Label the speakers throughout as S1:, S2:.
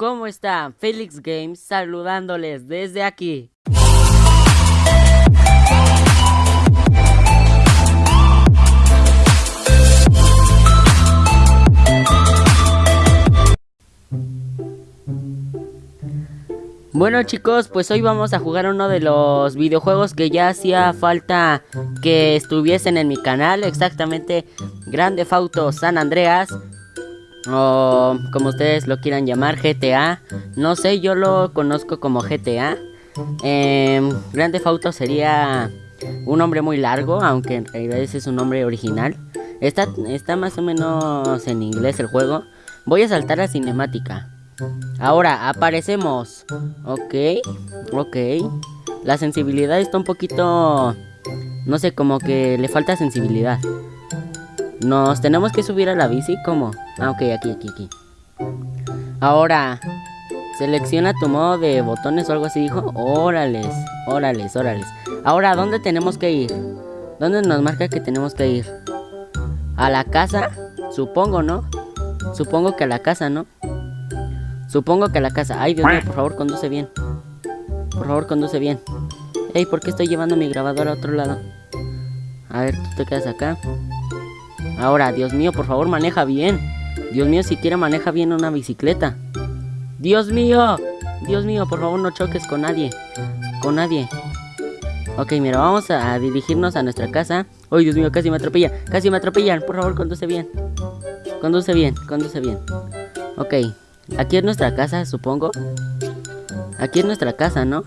S1: ¿Cómo están? Felix Games saludándoles desde aquí. Bueno chicos, pues hoy vamos a jugar uno de los videojuegos que ya hacía falta que estuviesen en mi canal, exactamente Grande Fauto San Andreas o como ustedes lo quieran llamar, GTA. No sé, yo lo conozco como GTA. Eh, Grande Fauto sería un nombre muy largo, aunque en realidad ese es un nombre original. Está, está más o menos en inglés el juego. Voy a saltar a cinemática. Ahora, aparecemos. Ok, ok. La sensibilidad está un poquito... No sé, como que le falta sensibilidad. Nos tenemos que subir a la bici, ¿cómo? Ah, ok, aquí, aquí, aquí. Ahora, selecciona tu modo de botones o algo así, dijo. Órales, órales, órales. Ahora, ¿dónde tenemos que ir? ¿Dónde nos marca que tenemos que ir? ¿A la casa? Supongo, ¿no? Supongo que a la casa, ¿no? Supongo que a la casa. Ay, Dios mío, por favor, conduce bien. Por favor, conduce bien. Ey, ¿por qué estoy llevando mi grabadora a otro lado? A ver, tú te quedas acá. Ahora, Dios mío, por favor, maneja bien. Dios mío, siquiera maneja bien una bicicleta. Dios mío, Dios mío, por favor, no choques con nadie. Con nadie. Ok, mira, vamos a dirigirnos a nuestra casa. Ay, Dios mío, casi me atropella. Casi me atropellan. Por favor, conduce bien. Conduce bien, conduce bien. Ok, aquí es nuestra casa, supongo. Aquí es nuestra casa, ¿no?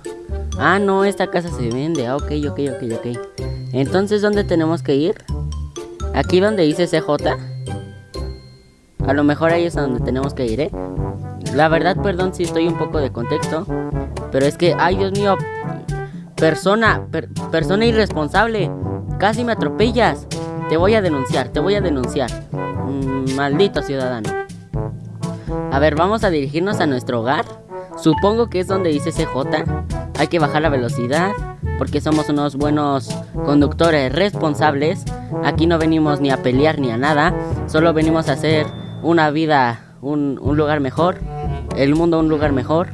S1: Ah, no, esta casa se vende. Ah, ok, ok, ok, ok. Entonces, ¿dónde tenemos que ir? Aquí donde dice CJ. A lo mejor ahí es a donde tenemos que ir, ¿eh? La verdad, perdón si estoy un poco de contexto. Pero es que, ay Dios mío. Persona, persona irresponsable. Casi me atropellas. Te voy a denunciar, te voy a denunciar. Mm, maldito ciudadano. A ver, vamos a dirigirnos a nuestro hogar. Supongo que es donde dice CJ. Hay que bajar la velocidad porque somos unos buenos conductores responsables. Aquí no venimos ni a pelear ni a nada, solo venimos a hacer una vida, un, lugar mejor, el mundo un lugar mejor.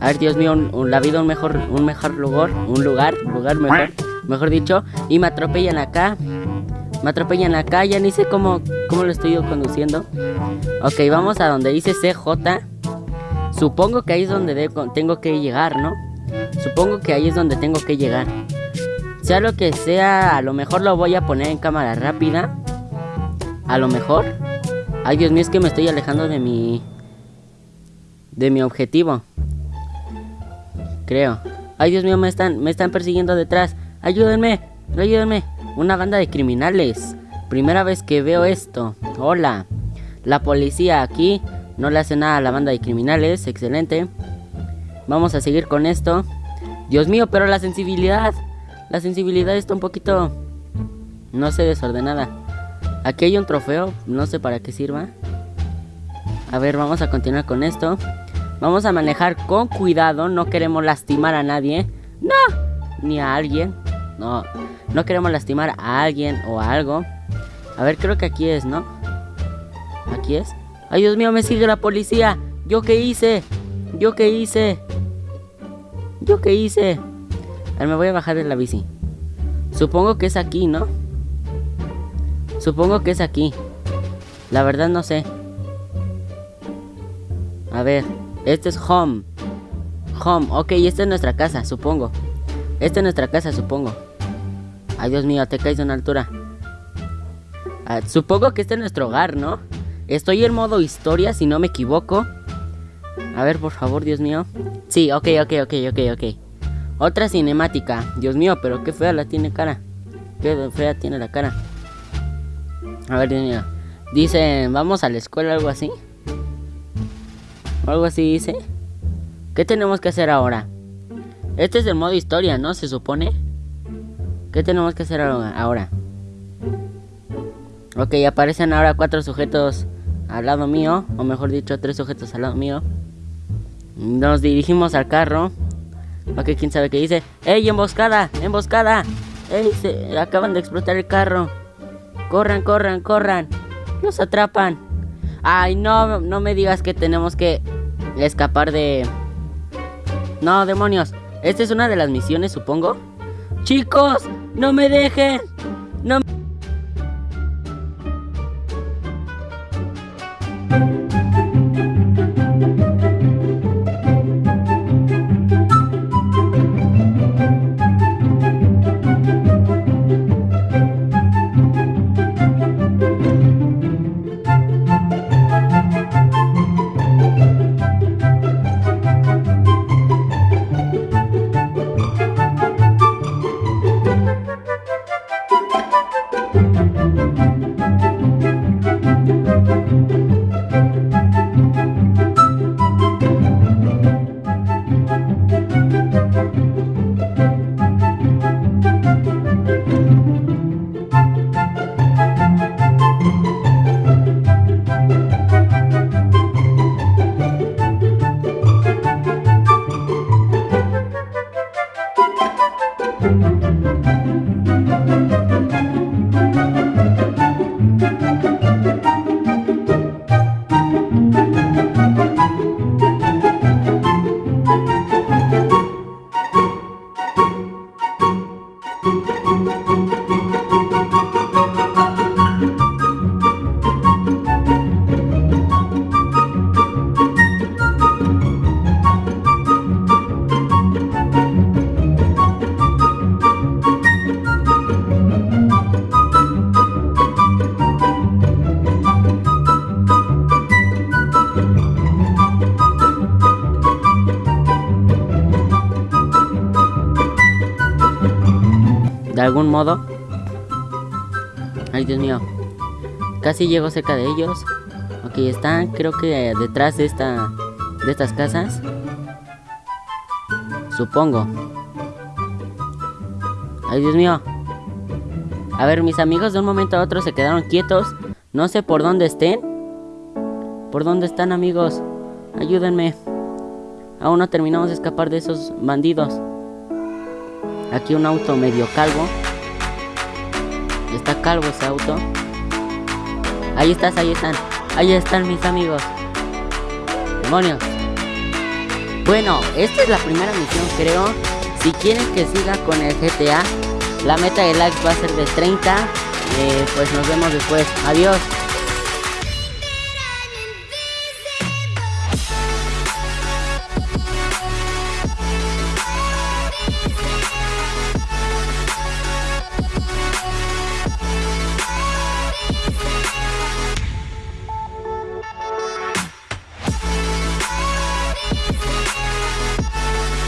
S1: A ver, Dios mío, la vida un mejor, un mejor lugar, un lugar, lugar mejor, mejor dicho. Y me atropellan acá, me atropellan acá, ya ni sé cómo, cómo lo estoy conduciendo. Ok, vamos a donde dice CJ. Supongo que ahí es donde tengo que llegar, ¿no? Supongo que ahí es donde tengo que llegar. Sea lo que sea, a lo mejor lo voy a poner en cámara rápida. A lo mejor. Ay, Dios mío, es que me estoy alejando de mi... De mi objetivo. Creo. Ay, Dios mío, me están, me están persiguiendo detrás. Ayúdenme, ayúdenme. Una banda de criminales. Primera vez que veo esto. Hola. La policía aquí no le hace nada a la banda de criminales. Excelente. Vamos a seguir con esto. Dios mío, pero la sensibilidad. La sensibilidad está un poquito... No sé, desordenada. Aquí hay un trofeo, no sé para qué sirva. A ver, vamos a continuar con esto. Vamos a manejar con cuidado, no queremos lastimar a nadie. No, ni a alguien. No, no queremos lastimar a alguien o a algo. A ver, creo que aquí es, ¿no? ¿Aquí es? ¡Ay, Dios mío, me sigue la policía! ¿Yo qué hice? ¿Yo qué hice? ¿Yo qué hice? Ver, me voy a bajar de la bici. Supongo que es aquí, ¿no? Supongo que es aquí. La verdad no sé. A ver, este es home. Home, ok, esta es nuestra casa, supongo. Esta es nuestra casa, supongo. Ay, Dios mío, te caes de una altura. Ah, supongo que este es nuestro hogar, ¿no? Estoy en modo historia, si no me equivoco. A ver, por favor, Dios mío. Sí, ok, ok, ok, ok, ok. Otra cinemática. Dios mío, pero qué fea la tiene cara. Qué fea tiene la cara. A ver, Dios mío. Dice, vamos a la escuela, algo así. algo así dice. ¿Qué tenemos que hacer ahora? Este es el modo historia, ¿no? Se supone. ¿Qué tenemos que hacer ahora? Ok, aparecen ahora cuatro sujetos al lado mío. O mejor dicho, tres sujetos al lado mío. Nos dirigimos al carro. Ok, quién sabe qué dice. ¡Ey, emboscada! ¡Emboscada! ¡Ey, se acaban de explotar el carro! ¡Corran, corran, corran! ¡Nos atrapan! ¡Ay, no! No me digas que tenemos que... escapar de... No, demonios. Esta es una de las misiones, supongo. Chicos, no me dejen. No me... de algún modo. Ay, Dios mío. Casi llego cerca de ellos. Ok, están creo que detrás de esta de estas casas. Supongo. Ay, Dios mío. A ver, mis amigos de un momento a otro se quedaron quietos. No sé por dónde estén. ¿Por dónde están, amigos? Ayúdenme. Aún no terminamos de escapar de esos bandidos. Aquí un auto medio calvo. Está calvo ese auto. Ahí estás, ahí están. Ahí están mis amigos. Demonios. Bueno, esta es la primera misión, creo. Si quieren que siga con el GTA, la meta de likes va a ser de 30. Eh, pues nos vemos después. Adiós.